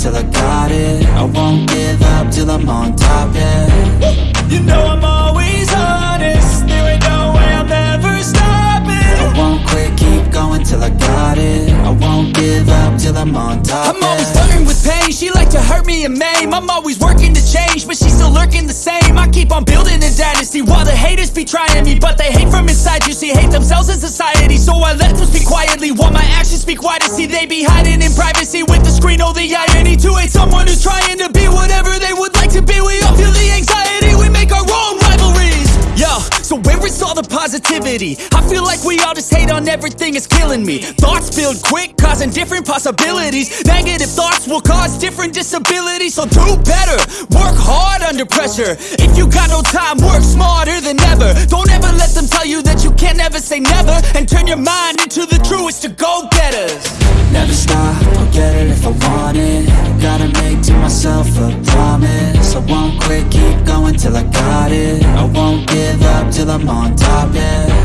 till I got it. I won't give up till I'm on top, yeah. You know I'm always honest. There ain't no way I'm ever stopping I won't quit, keep going till I got it. I won't give up till I'm on top, I'm always yeah. flirting with pain. She like to hurt me and maim. I'm always working to change But she's still lurking the same. I keep on building a dynasty While the haters be trying me But they hate from inside. You see, hate themselves in society So I let them speak quietly While my actions speak wider. See, they be hiding in privacy all the positivity? I feel like we all just hate on everything, it's killing me. Thoughts build quick, causing different possibilities. Negative thoughts will cause different disabilities. So do better, work hard under pressure. If you got no time, work smarter than ever. Don't ever let them tell you that you can't never say never. And turn your mind into the truest of go-getters Never stop, I'll get it if I want it. Gotta make to myself a promise. I won't quit, going till I got it. I won't give up till I'm on top, yeah